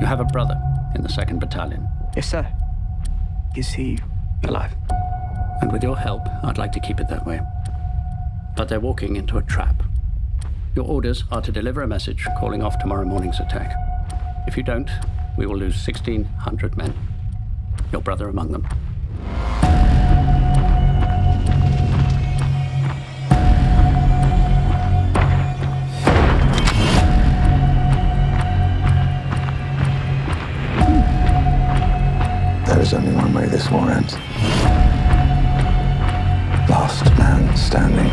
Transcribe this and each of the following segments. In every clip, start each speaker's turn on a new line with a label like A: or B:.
A: You have a brother in the 2nd Battalion.
B: Yes, sir. Is he alive?
A: And with your help, I'd like to keep it that way. But they're walking into a trap. Your orders are to deliver a message calling off tomorrow morning's attack. If you don't, we will lose 1,600 men. Your brother among them.
C: There is only one way this war ends. Last man standing.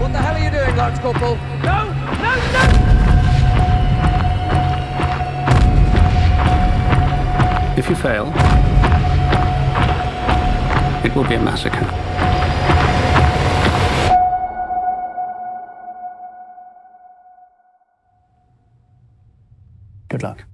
D: What the hell are you doing, Lance Corporal? No! No, no!
A: If you fail, it will be a massacre. Good luck.